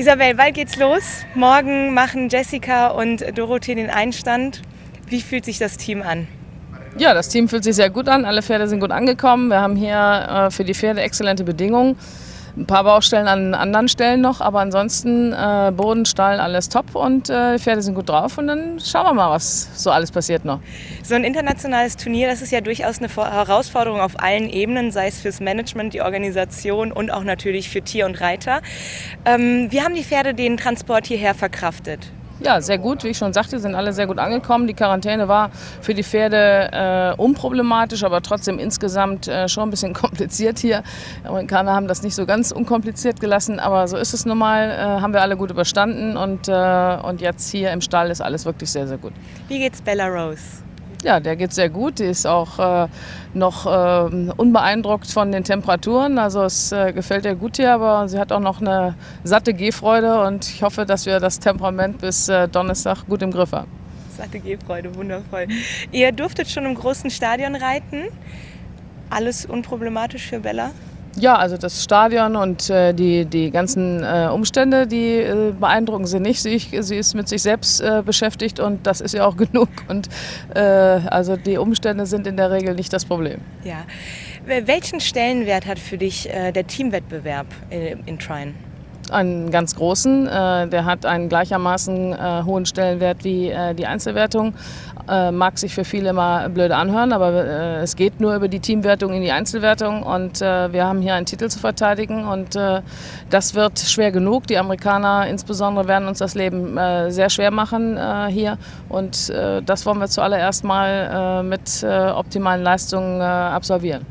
Isabel, bald geht's los. Morgen machen Jessica und Dorothee den Einstand. Wie fühlt sich das Team an? Ja, das Team fühlt sich sehr gut an. Alle Pferde sind gut angekommen. Wir haben hier äh, für die Pferde exzellente Bedingungen. Ein paar Baustellen an anderen Stellen noch, aber ansonsten äh, Boden, Stall, alles top und äh, die Pferde sind gut drauf und dann schauen wir mal, was so alles passiert noch. So ein internationales Turnier, das ist ja durchaus eine Herausforderung auf allen Ebenen, sei es fürs Management, die Organisation und auch natürlich für Tier und Reiter. Ähm, wie haben die Pferde den Transport hierher verkraftet? Ja, sehr gut. Wie ich schon sagte, sind alle sehr gut angekommen. Die Quarantäne war für die Pferde äh, unproblematisch, aber trotzdem insgesamt äh, schon ein bisschen kompliziert hier. Die Amerikaner haben das nicht so ganz unkompliziert gelassen, aber so ist es nun mal. Äh, haben wir alle gut überstanden und, äh, und jetzt hier im Stall ist alles wirklich sehr, sehr gut. Wie geht's Bella Rose? Ja, der geht sehr gut. Die ist auch äh, noch äh, unbeeindruckt von den Temperaturen. Also es äh, gefällt ihr gut hier, aber sie hat auch noch eine satte Gehfreude und ich hoffe, dass wir das Temperament bis äh, Donnerstag gut im Griff haben. Satte Gehfreude, wundervoll. Ihr durftet schon im großen Stadion reiten. Alles unproblematisch für Bella? Ja, also das Stadion und äh, die, die ganzen äh, Umstände, die äh, beeindrucken sie nicht. Sie, sie, ist mit sich selbst äh, beschäftigt und das ist ja auch genug. Und äh, also die Umstände sind in der Regel nicht das Problem. Ja. Welchen Stellenwert hat für dich äh, der Teamwettbewerb in, in Trine? Einen ganz großen. Äh, der hat einen gleichermaßen äh, hohen Stellenwert wie äh, die Einzelwertung. Mag sich für viele mal blöde anhören, aber es geht nur über die Teamwertung in die Einzelwertung und wir haben hier einen Titel zu verteidigen und das wird schwer genug. Die Amerikaner insbesondere werden uns das Leben sehr schwer machen hier und das wollen wir zuallererst mal mit optimalen Leistungen absolvieren.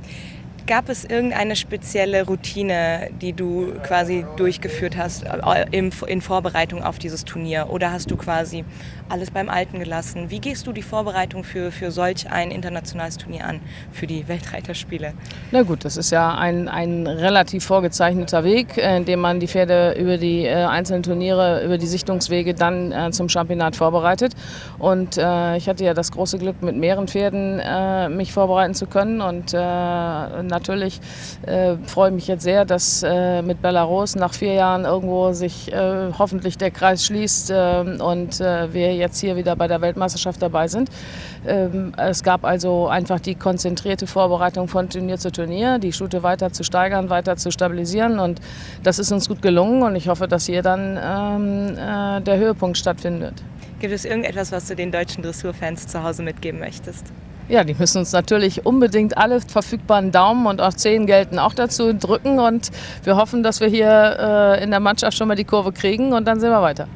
Gab es irgendeine spezielle Routine, die du quasi durchgeführt hast äh, in Vorbereitung auf dieses Turnier? Oder hast du quasi alles beim Alten gelassen? Wie gehst du die Vorbereitung für, für solch ein internationales Turnier an, für die Weltreiterspiele? Na gut, das ist ja ein, ein relativ vorgezeichneter Weg, äh, in dem man die Pferde über die äh, einzelnen Turniere, über die Sichtungswege dann zum Championat vorbereitet. Und ich hatte ja das große Glück, mit mehreren Pferden mich vorbereiten zu können. Und natürlich äh, freue ich mich jetzt sehr, dass äh, mit Belarus nach vier Jahren irgendwo sich äh, hoffentlich der Kreis schließt äh, und äh, wir jetzt hier wieder bei der Weltmeisterschaft dabei sind. Ähm, es gab also einfach die konzentrierte Vorbereitung von Turnier zu Turnier, die Stute weiter zu steigern, weiter zu stabilisieren und das ist uns gut gelungen und ich hoffe, dass hier dann ähm, äh, der Höhepunkt stattfinden wird. Gibt es irgendetwas, was du den deutschen Dressurfans zu Hause mitgeben möchtest? Ja, die müssen uns natürlich unbedingt alle verfügbaren Daumen und auch Zehen gelten auch dazu drücken und wir hoffen, dass wir hier äh, in der Mannschaft schon mal die Kurve kriegen und dann sehen wir weiter.